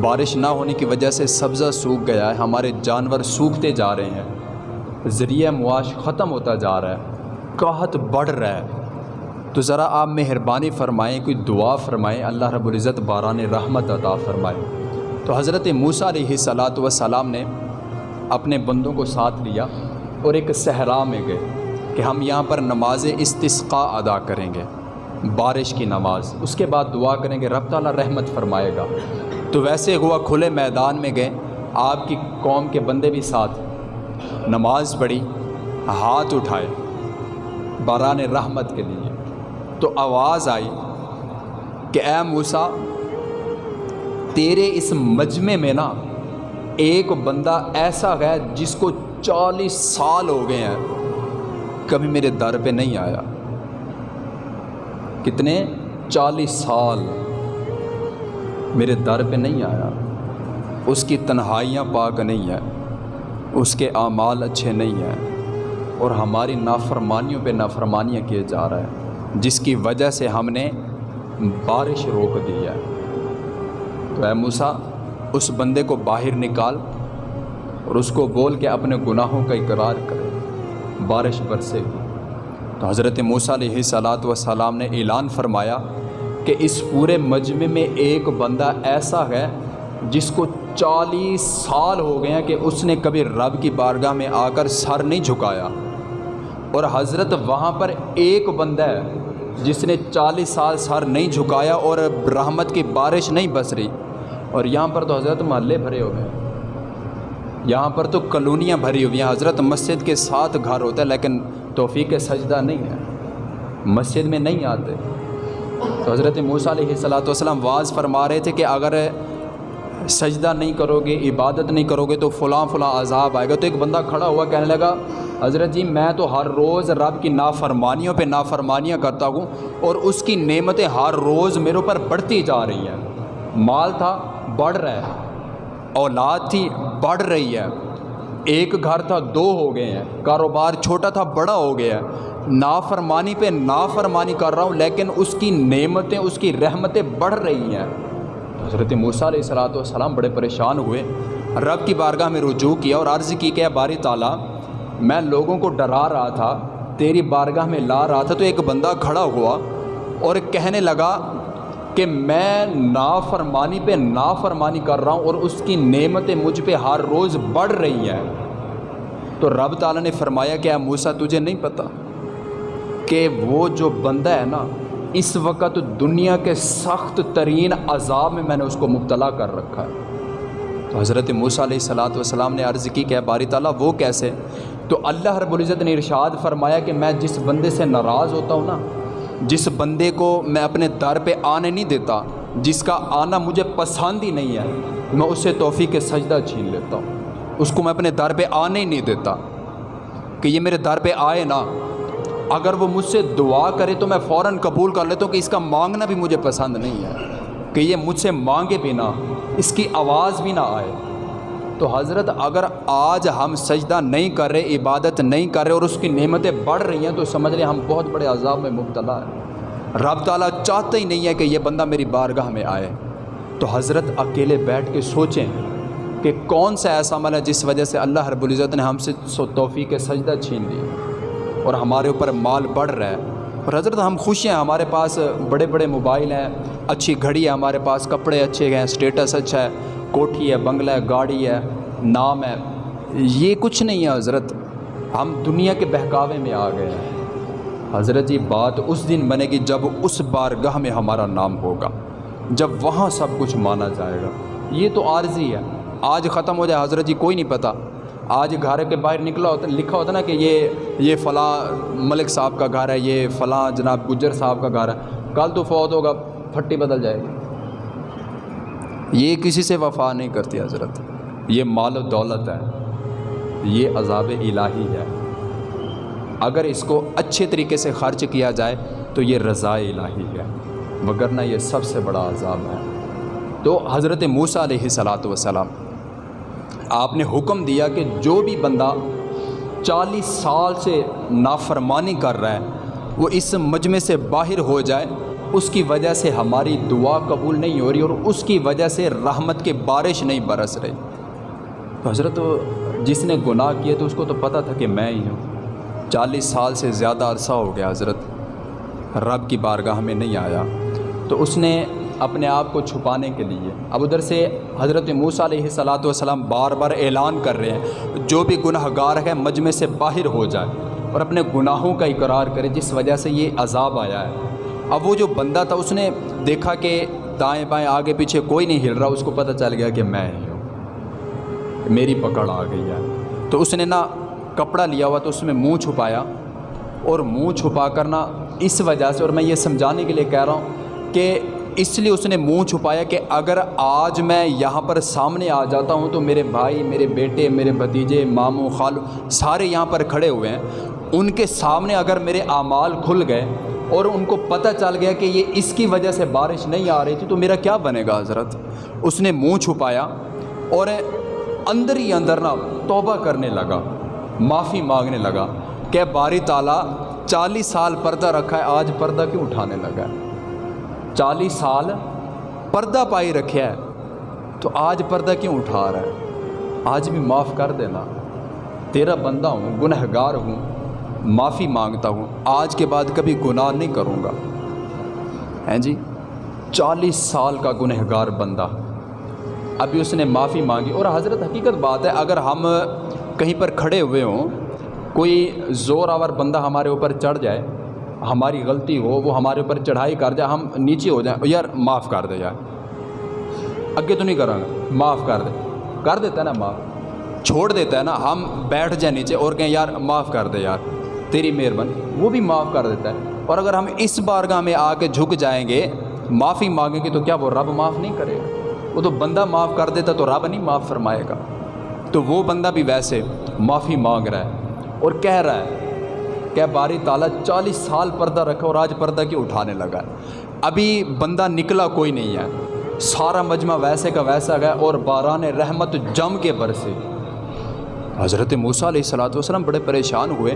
بارش نہ ہونے کی وجہ سے سبزہ سوکھ گیا ہے، ہمارے جانور سوکھتے جا رہے ہیں۔ ذریعہ معاش ختم ہوتا جا رہا ہے۔ قحط بڑھ رہا ہے۔ تو ذرا آپ مہربانی فرمائیں، کوئی دعا فرمائیں۔ اللہ رب العزت باران رحمت عطا فرمائے۔ تو حضرت موسیٰ علیہ صلاۃ وسلام نے اپنے بندوں کو ساتھ لیا اور ایک صحرا میں گئے کہ ہم یہاں پر نماز استسقا ادا کریں گے۔ بارش کی نماز۔ اس کے بعد دعا کریں گے، رب تعالیٰ رحمت فرمائے گا۔ تو ویسے ہوا کھلے میدان میں گئے۔ آپ کی قوم کے بندے بھی ساتھ۔ نماز پڑھی، ہاتھ اٹھائے۔ باران رحمت کے لیے۔ تو آواز آئی کہ اے موسا تیرے اس مجمع میں نا ایک بندہ ایسا ہے جس کو چالیس سال ہو گئے ہیں۔ کبھی میرے در پہ نہیں آیا۔ کتنے چالیس سال میرے در پہ نہیں آیا۔ اس کی تنہائیاں پاک نہیں ہیں، اس کے اعمال اچھے نہیں ہیں، اور ہماری نافرمانیوں پہ نافرمانیاں کیے جا رہا ہے جس کی وجہ سے ہم نے بارش روک دی ہے۔ تو اے موسا اس بندے کو باہر نکال اور اس کو بول کے اپنے گناہوں کا اقرار کرے، بارش برسے گی۔ تو حضرت موسیٰ علیہ صلاۃ وسلام نے اعلان فرمایا کہ اس پورے مجمع میں ایک بندہ ایسا ہے جس کو چالیس سال ہو گئے ہیں کہ اس نے کبھی رب کی بارگاہ میں آ کر سر نہیں جھکایا۔ اور حضرت وہاں پر ایک بندہ ہے جس نے چالیس سال سر نہیں جھکایا اور رحمت کی بارش نہیں بس رہی۔ اور یہاں پر تو حضرت محلے بھرے ہو گئے۔ یہاں پر تو کلونیاں بھری ہوئی ہیں۔ حضرت مسجد کے ساتھ گھر ہوتا ہے، لیکن توفیق سجدہ نہیں ہے۔ مسجد میں نہیں آتے۔ تو حضرت موسیٰ علیہ صلاۃ والسلام واز فرما رہے تھے کہ اگر سجدہ نہیں کرو گے عبادت نہیں کرو گے تو فلاں فلاں عذاب آئے گا۔ تو ایک بندہ کھڑا ہوا کہنے لگا، حضرت جی میں تو ہر روز رب کی نافرمانیوں پہ نافرمانیاں کرتا ہوں اور اس کی نعمتیں ہر روز میرے اوپر بڑھتی جا رہی ہیں۔ مال تھا، بڑھ رہا ہے۔ اولاد تھی، بڑھ رہی ہے۔ ایک گھر تھا، دو ہو گئے ہیں۔ کاروبار چھوٹا تھا، بڑا ہو گیا ہے۔ نافرمانی پہ نافرمانی کر رہا ہوں، لیکن اس کی نعمتیں، اس کی رحمتیں بڑھ رہی ہیں۔ حضرت موسیٰ علیہ السلاۃ والسلام بڑے پریشان ہوئے۔ رب کی بارگاہ میں رجوع کیا اور عرض کی کہ باری تعالیٰ، میں لوگوں کو ڈرا رہا تھا، تیری بارگاہ میں لا رہا تھا، تو ایک بندہ کھڑا ہوا اور کہنے لگا کہ میں نافرمانی پہ نافرمانی کر رہا ہوں اور اس کی نعمتیں مجھ پہ ہر روز بڑھ رہی ہیں۔ تو رب تعالیٰ نے فرمایا کہ موسا تجھے نہیں پتہ کہ وہ جو بندہ ہے نا، اس وقت دنیا کے سخت ترین عذاب میں میں نے اس کو مبتلا کر رکھا ہے۔ تو حضرت موسیٰ علیہ السلاۃ والسلام نے عرض کی کہ باری تعالیٰ، وہ کیسے؟ تو اللہ رب العزت نے ارشاد فرمایا کہ میں جس بندے سے ناراض ہوتا ہوں نا جس بندے کو میں اپنے در پہ آنے نہیں دیتا، جس کا آنا مجھے پسند ہی نہیں ہے، میں اسے توفیق سجدہ چھین لیتا ہوں۔ اس کو میں اپنے در پہ آنے ہی نہیں دیتا۔ کہ یہ میرے در پہ آئے نا، اگر وہ مجھ سے دعا کرے تو میں فوراً قبول کر لیتا ہوں کہ اس کا مانگنا بھی مجھے پسند نہیں ہے۔ کہ یہ مجھ سے مانگے بھی نہ اس کی آواز بھی نہ آئے۔ تو حضرت اگر آج ہم سجدہ نہیں کر رہے، عبادت نہیں کر رہے اور اس کی نعمتیں بڑھ رہی ہیں، تو سمجھ لیں ہم بہت بڑے عذاب میں مبتلا ہیں۔ رب تعالیٰ چاہتا ہی نہیں ہے کہ یہ بندہ میری بارگاہ میں آئے۔ تو حضرت اکیلے بیٹھ کے سوچیں کہ کون سا ایسا عمل ہے جس وجہ سے اللہ رب العزت نے ہم سے سو توفیق سجدہ چھین لی اور ہمارے اوپر مال بڑھ رہا ہے۔ اور حضرت ہم خوش ہیں، ہمارے پاس بڑے بڑے موبائل ہیں، اچھی گھڑی ہے ہمارے پاس، کپڑے اچھے ہیں اسٹیٹس اچھا ہے۔ کوٹھی ہے بنگلہ ہے گاڑی ہے نام ہے یہ کچھ نہیں ہے حضرت۔ ہم دنیا کے بہکاوے میں آ گئے ہیں۔ حضرت، یہ بات اس دن بنے گی جب اس بارگاہ میں ہمارا نام ہوگا، جب وہاں سب کچھ مانا جائے گا۔ یہ تو عارضی ہے۔ آج ختم ہو جائے، حضرت جی کوئی نہیں پتہ آج گھر کے باہر نکلا ہوتا، لکھا ہوتا نا کہ یہ یہ فلاں ملک صاحب کا گھر ہے، یہ فلاں جناب گجر صاحب کا گھر ہے۔ کل تو فوت ہوگا، پھٹی بدل جائے گی۔ یہ کسی سے وفا نہیں کرتی حضرت۔ یہ مال و دولت ہے۔ یہ عذاب الہی ہے۔ اگر اس کو اچھے طریقے سے خرچ کیا جائے تو یہ رضاء الہی ہے۔ وگرنہ یہ سب سے بڑا عذاب ہے۔ تو حضرت موسیٰ علیہ صلاۃ وسلام آپ نے حکم دیا کہ جو بھی بندہ چالیس سال سے نافرمانی کر رہا ہے، وہ اس مجمع سے باہر ہو جائے۔ اس کی وجہ سے ہماری دعا قبول نہیں ہو رہی اور اس کی وجہ سے رحمت کے بارش نہیں برس رہی۔ تو حضرت، جس نے گناہ کیے تو اس کو تو پتہ تھا کہ میں ہی ہوں۔ چالیس سال سے زیادہ عرصہ ہو گیا حضرت، رب کی بارگاہ میں نہیں آیا۔ تو اس نے اپنے آپ کو چھپانے کے لیے، اب ادھر سے حضرت موسیٰ علیہ صلاۃ والسلام بار بار اعلان کر رہے ہیں، جو بھی گناہ گار ہے مجمع سے باہر ہو جائے اور اپنے گناہوں کا اقرار کرے، جس وجہ سے یہ عذاب آیا ہے۔ اب وہ جو بندہ تھا، اس نے دیکھا کہ دائیں بائیں آگے پیچھے کوئی نہیں ہل رہا، اس کو پتہ چل گیا کہ میں ہی ہوں۔ میری پکڑ آ گئی ہے۔ تو اس نے نا کپڑا لیا ہوا، تو اس میں منہ چھپایا۔ اور منہ چھپا کر نا اس وجہ سے، اور میں یہ سمجھانے کے لیے کہہ رہا ہوں کہ اس لیے اس نے منہ چھپایا کہ اگر آج میں یہاں پر سامنے آ جاتا ہوں تو میرے بھائی، میرے بیٹے، میرے بھتیجے، ماموں، خالو سارے یہاں پر کھڑے ہوئے ہیں۔ ان کے سامنے اگر میرے اعمال کھل گئے اور ان کو پتہ چل گیا کہ یہ اس کی وجہ سے بارش نہیں آ رہی تھی، تو میرا کیا بنے گا حضرت؟ اس نے منہ چھپایا اور اندر ہی اندر نا توبہ کرنے لگا، معافی مانگنے لگا کہ باری تعالیٰ چالیس سال پردہ رکھا ہے، آج پردہ کیوں اٹھانے لگا ہے؟ چالیس سال پردہ پائی رکھا ہے، تو آج پردہ کیوں اٹھا رہا ہے؟ آج بھی معاف کر دینا، تیرا بندہ ہوں گنہ گار ہوں۔ معافی مانگتا ہوں، آج کے بعد کبھی گناہ نہیں کروں گا۔ ہیں جی چالیس سال کا گنہ گار بندہ۔ ابھی اس نے معافی مانگی۔ اور حضرت حقیقت بات ہے، اگر ہم کہیں پر کھڑے ہوئے ہوں، کوئی زور آور بندہ ہمارے اوپر چڑھ جائے، ہماری غلطی ہو، وہ ہمارے اوپر چڑھائی کر جائے، ہم نیچے ہو جائیں، یار معاف کر دے یار۔ اگے تو نہیں کروں گا، معاف کر دے۔ کر دیتا ہے نا معاف۔ چھوڑ دیتا ہے نا، ہم بیٹھ جائیں نیچے اور کہیں، یار معاف کر دے یار۔ تیری مہربانی، وہ بھی معاف کر دیتا ہے۔ اور اگر ہم اس بارگاہ میں آ کے جھک جائیں گے، معافی مانگیں گے، تو کیا وہ رب معاف نہیں کرے گا؟ وہ تو بندہ معاف کر دیتا تو رب نہیں معاف فرمائے گا۔ تو وہ بندہ بھی ویسے معافی مانگ رہا ہے اور کہہ رہا ہے کہ باری تعالیٰ چالیس سال پردہ رکھا اور آج پردہ کیوں اٹھانے لگا ہے؟ ابھی بندہ نکلا کوئی نہیں ہے۔ سارا مجمع ویسے کا ویسا گیا اور باران رحمت جم کے برسے۔ حضرت موسیٰ علیہ السلاۃ وسلم بڑے پریشان ہوئے۔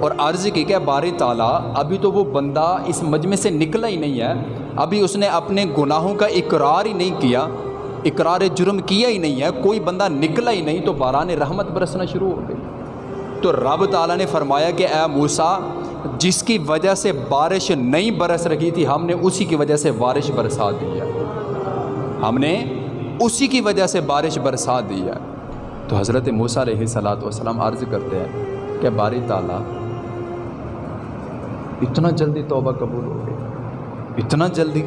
اور عرض کی کہ باری تعالیٰ، ابھی تو وہ بندہ اس مجمع سے نکلا ہی نہیں ہے۔ ابھی اس نے اپنے گناہوں کا اقرار ہی نہیں کیا، اقرار جرم کیا ہی نہیں ہے۔ کوئی بندہ نکلا ہی نہیں تو باران رحمت برسنا شروع ہو گئی۔ تو رب تعالیٰ نے فرمایا کہ اے موسیٰ، جس کی وجہ سے بارش نہیں برس رہی تھی، ہم نے اسی کی وجہ سے بارش برسا دی ہے۔ ہم نے اسی کی وجہ سے بارش برسا دی ہے۔ تو حضرت موسیٰ علیہ صلاۃ والسلام عرض کرتے ہیں کہ باری تعالیٰ اتنا جلدی توبہ قبول ہو گئی۔ اتنا جلدی۔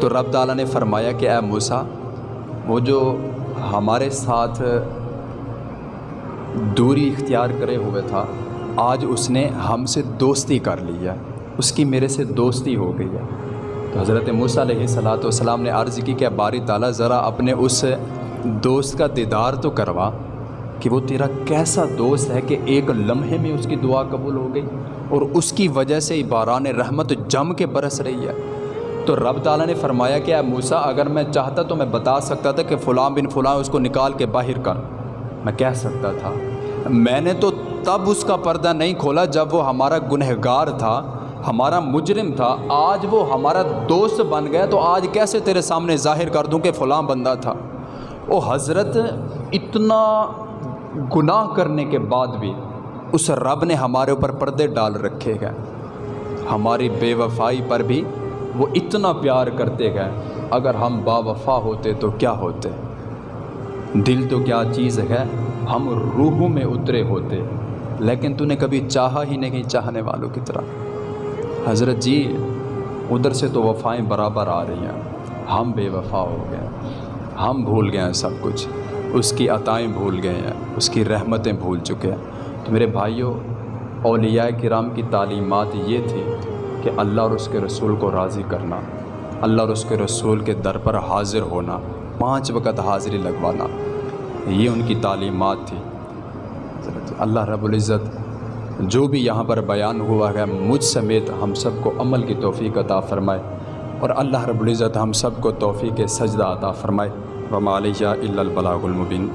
تو رب تعالیٰ نے فرمایا کہ اے موسیٰ، وہ جو ہمارے ساتھ دوری اختیار کرے ہوئے تھا، آج اس نے ہم سے دوستی کر لی ہے۔ اس کی میرے سے دوستی ہو گئی ہے۔ تو حضرت موسیٰ علیہ صلاۃ والسلام نے عرض کی کہ باری تعالیٰ، ذرا اپنے اس دوست کا دیدار تو کروا کہ وہ تیرا کیسا دوست ہے کہ ایک لمحے میں اس کی دعا قبول ہو گئی۔ اور اس کی وجہ سے باران رحمت جم کے برس رہی ہے۔ تو رب تعالیٰ نے فرمایا کہ اے موسیٰ، اگر میں چاہتا تو میں بتا سکتا تھا کہ فلاں بن فلاں اس کو نکال کے باہر کر۔ میں کہہ سکتا تھا۔ میں نے تو تب اس کا پردہ نہیں کھولا جب وہ ہمارا گنہگار تھا، ہمارا مجرم تھا۔ آج وہ ہمارا دوست بن گیا تو آج کیسے تیرے سامنے ظاہر کر دوں کہ فلاں بندہ تھا؟ وہ حضرت، اتنا گناہ کرنے کے بعد بھی اس رب نے ہمارے اوپر پردے ڈال رکھے گئے۔ ہماری بے وفائی پر بھی وہ اتنا پیار کرتے گئے۔ اگر ہم با وفا ہوتے تو کیا ہوتے؟ دل تو کیا چیز ہے؟ ہم روحوں میں اترے ہوتے۔ لیکن تو نے کبھی چاہا ہی نہیں چاہنے والوں کی طرح۔ حضرت جی ادھر سے تو وفائیں برابر آ رہی ہیں۔ ہم بے وفا ہو گئے۔ ہم بھول گئے ہیں سب کچھ۔ اس کی عطائیں بھول گئے ہیں۔ اس کی رحمتیں بھول چکے ہیں۔ میرے بھائیوں اولیاء کرام کی تعلیمات یہ تھی کہ اللہ اور اس کے رسول کو راضی کرنا، اللہ اور اس کے رسول کے در پر حاضر ہونا، پانچ وقت حاضری لگوانا، یہ ان کی تعلیمات تھی۔ اللہ رب العزت جو بھی یہاں پر بیان ہوا ہے، مجھ سمیت ہم سب کو عمل کی توفیق عطا فرمائے اور اللہ رب العزت ہم سب کو توفیق سجدہ عطا فرمائے۔ وما علیہ الا البلاغ المبین۔